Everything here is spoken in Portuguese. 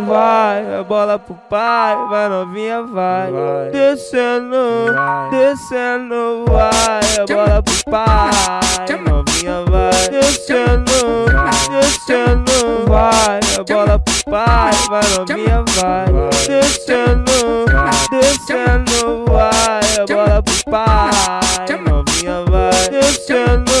Vai, a bola pro pai, vai novinha, vai. vai. Descendo, vai. descendo, vai, a bola pro pai, novinha, vai. Descendo, descendo, vai, a bola pro pai, vai novinha, vai. Descendo, descendo, vai, a bola pro pai, novinha, vai. Descendo.